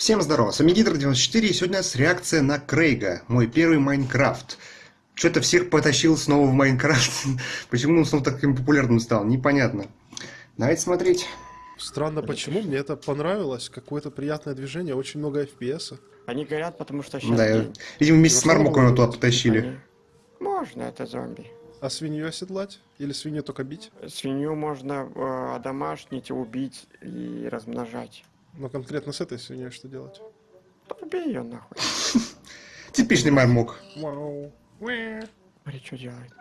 Всем здорово, с вами Гидр94, и сегодня у нас реакция на Крейга, мой первый Майнкрафт. Что-то всех потащил снова в Майнкрафт. Почему он снова таким популярным стал, непонятно. Давайте смотреть. Странно, почему мне это понравилось. Какое-то приятное движение, очень много FPS. Они горят, потому что сейчас Да, день. видимо, вместе с Мармоком его туда потащили. Они- Можно, это зомби. А свинью оседлать? Или свинью только бить? Свинью можно э, одомашнить, убить и размножать. Но конкретно с этой свиньей что делать? Да Убей ее нахуй. Типичный Мармок. Вау. Смотри, что делает.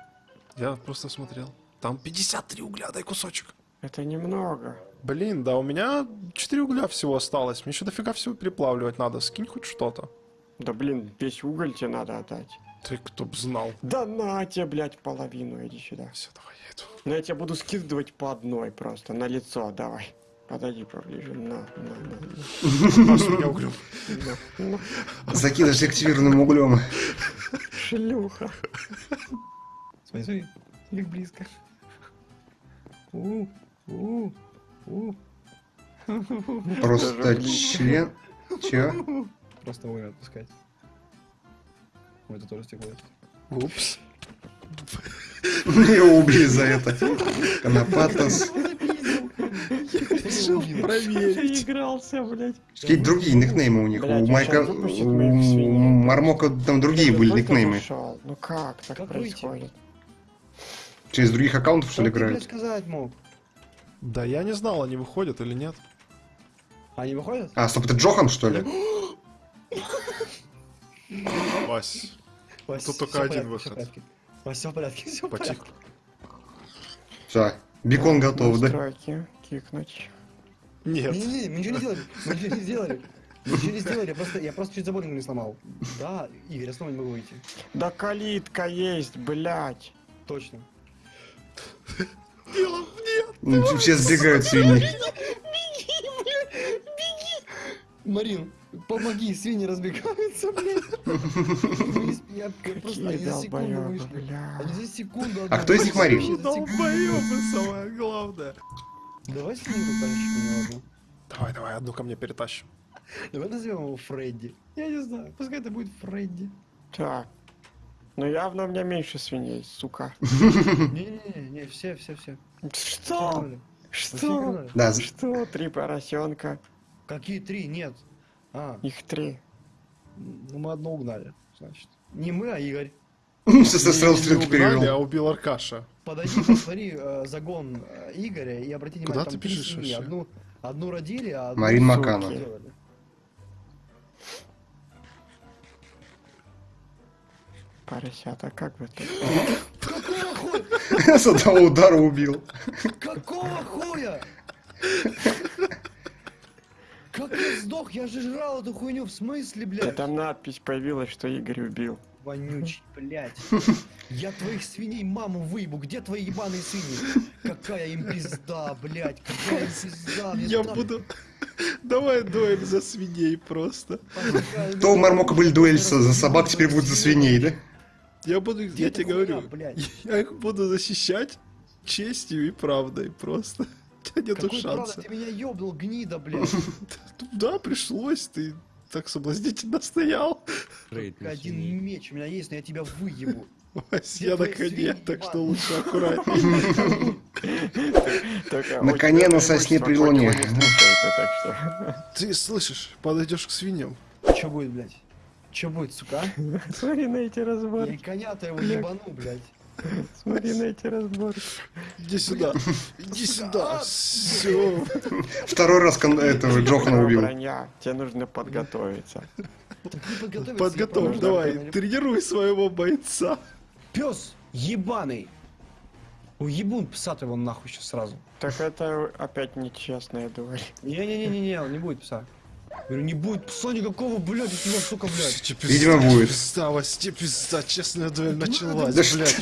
Я просто смотрел. Там 53 угля, дай кусочек. Это немного. Блин, да у меня 4 угля всего осталось. Мне еще дофига всего переплавливать надо. Скинь хоть что-то. Да блин, весь уголь тебе надо отдать. Ты кто б знал. Да на тебе, блядь, половину, иди сюда. Все, давай я иду. Но я тебе буду скидывать по одной просто, на лицо, давай. Подойди поближе, на, на, на, углем. Закидываешь активированным углем. Шлюха. Смотри, смотри, как близко. У, у, у. Просто член... Чё? Просто огонь отпускать. Ой, это тоже стекло. Упс. Его убили за это. Конопатос. Решил проверить. Игрался, блядь. Какие другие никнеймы у них. Блядь, У Майка... У. Мармока там другие были никнеймы. Ну как так Как происходит? Через других аккаунтов, что ли, играют? сказать мог? Да я не знал, они выходят или нет. Они выходят? А, стоп, это Джохан, что ли? Вась, Вась, Тут только один порядке, выход. Вась, все в порядке, все в порядке. Все, бекон готов, да? Кикнуть. Нет. Не-не-не, мы ничего не делали, мы ничего не сделали. Ничего не сделали, я просто, я просто чуть забор не сломал. Да, Игорь, я снова не могу выйти. Да калитка есть, блядь. Точно. Дело нет. Ну, Все сбегают свиньи. Марин, помоги, свиньи разбегаются, блядь. Я я просто, они за секунду вышли. Они за секунду. А кто из них Марин? Долбоёбы самое главное. Давай потащим у него одну. Давай, давай, одну ко мне перетащим. Давай назовем его Фредди. Я не знаю, пускай это будет Фредди. Так. Ну явно у меня меньше свиней, сука. Не-не-не, не, все, все, все. Что? Что? Да, Что? Три поросенка. Какие три? Нет. А, Их три. ну мы одно угнали, значит. Не мы, а Игорь. Со сразу Не стрелки угнали, а перевел. убил Аркаша. Подойди, посмотри э, загон э, Игоря и обрати внимание, Куда ты семьи. вообще? Одну, одну родили, а одну Марин. Маканов. Поросята, как бы ты? Какого хуя? С одного удара убил. Какого хуя? Как я сдох? Я же жрал эту хуйню, в смысле, блядь? там надпись появилась, что Игорь убил. Вонючий, блядь. Я твоих свиней маму выебу. Где твои ебаные свиньи? Какая им пизда, блядь. Какая им пизда. Я так буду... Давай дуэль за свиней просто. То у Мармока были дуэль за собак, теперь будет за свиней, да? Я буду, Где я тебе говорю, блядь? я их буду защищать честью и правдой просто. У тебя нету Какой правда, шанса. ты меня ёбнул, гнида, блядь. Да, пришлось, ты так соблазнительно стоял. Только один меч у меня есть, но я тебя выебу. Я на коне, свиньи, так что лучше аккуратнее. На коне, на сосне при луне. Ты слышишь, подойдешь к свиньям. Чё будет, блядь? Чё будет, сука? а? Смотри на эти Я разборки. коня-то его ебану, блядь. Смотри на эти разборки. Иди сюда, иди сюда. Все. Второй раз этого Джохана убил. Броня, тебе нужно подготовиться. Подготовь, давай, тренируй своего бойца. Пес ебаный. Уебун пса его нахуй сейчас сразу. Так это опять нечестная дуэль. Не-не-не-не, не будет пса. Говорю, не будет пса никакого, блядь, у тебя, сука, блядь. Тебе Видимо, пизда, будет. Пизда, тебе пизда, честная дуэль началась, Да блядь.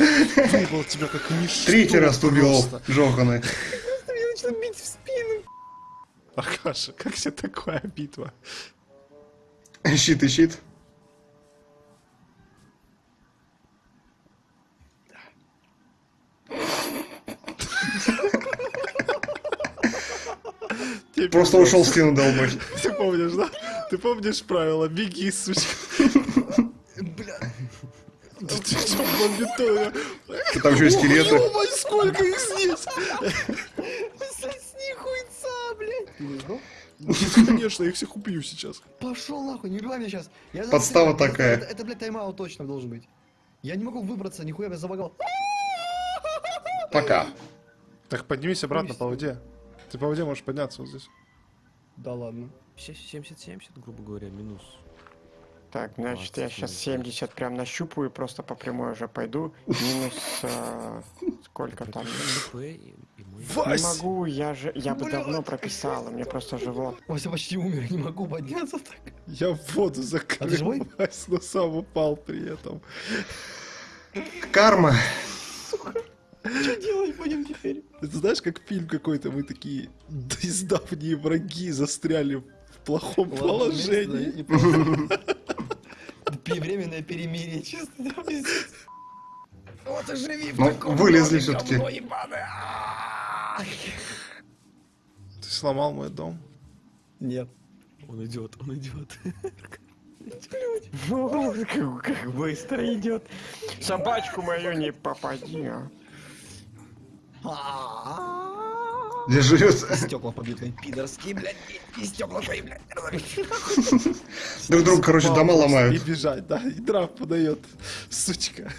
Выебал тебя как ничто Третий раз убил просто. Джохана. Меня начинает бить в спину. Аркаша, как тебе такая битва? Щит и щит. Просто ушел стену долбать. Ты помнишь, да? Ты помнишь правила? Беги, сучка. Бля. Ты что, бомбитоя? Там еще и скелеты. Ё-моё, сколько их здесь! Сосни хуйца, блядь. Конечно, я их всех убью сейчас. Пошел нахуй, не убивай меня сейчас. Я Подстава такая. Это, это, блядь, тайм-аут точно должен быть. Я не могу выбраться, нихуя я забагал. Пока. Так поднимись обратно по воде. Ты по воде можешь подняться вот здесь. Да ладно. 70-70, грубо говоря, минус. Так, значит, я 20 сейчас минут. 70 прям нащупаю и просто по прямой уже пойду. Минус... э, сколько там? Не могу, я же... Я бы давно прописал, меня просто живот. Вася почти умер, не могу подняться так. Я в воду закрыл, А ты живой? Вась, но сам упал при этом. Карма. Что делать будем теперь? Ты знаешь, как фильм какой-то, мы такие давние враги застряли в плохом положении. И просто- Временное перемирие, честно. Вот и живи в Ну, таком вылезли. А! Ты сломал мой дом. Нет. Он идет, он идет. Как, как быстро идет. Собачку мою не попади, а. Где живет. Стекла побитые, пидорские, блядь, и стекла твои, блядь. Друг другу, короче, дома И ломают. бежать, да, и драп подает, сучка.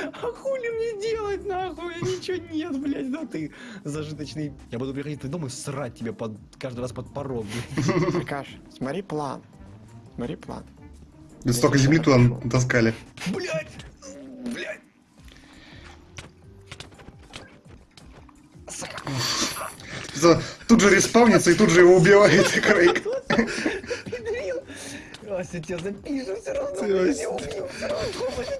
А хули мне делать, нахуй? Меня ничего нет, блядь, да ты зажиточный. Я буду приходить твой дом и срать тебе под, каждый раз под порог, блядь. Аркаш, смотри план. Смотри план. Да Столько земли туда таскали. Блядь, блядь. Тут же респавнится и тут же его убивает Крейг. Вася, тебя запишу все равно.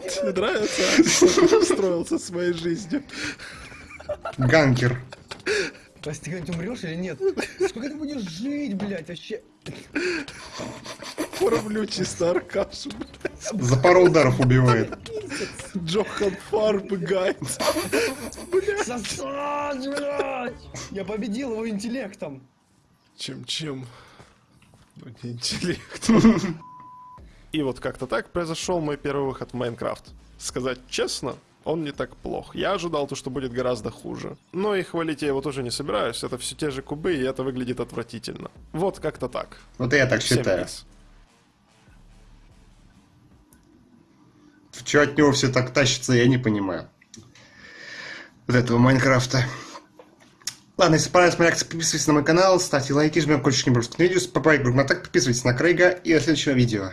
Тебе нравится, что ты устроился своей жизнью? Ганкер. Вася, ты когда-нибудь умрешь или нет? Сколько ты будешь жить, блядь, вообще? Кормлю чисто Аркашу. блядь. За пару ударов убивает. Джохан Фарб гайд. Сосать, блядь! Я победил его интеллектом. Чем-чем? Ну, не интеллект. И вот как-то так произошел мой первый выход в Майнкрафт. Сказать честно, он не так плох. Я ожидал то, что будет гораздо хуже. Но и хвалить я его тоже не собираюсь. Это все те же кубы, и это выглядит отвратительно. Вот как-то так. Вот и я так считаю. пиз. Чего от него все так тащится, я не понимаю. Вот этого Майнкрафта. Ладно, если понравилась моя реакция, подписывайтесь на мой канал, ставьте лайки, жмем колокольчик, не пропускайте видео, в группу на так, подписывайтесь на Крейга и до следующего видео.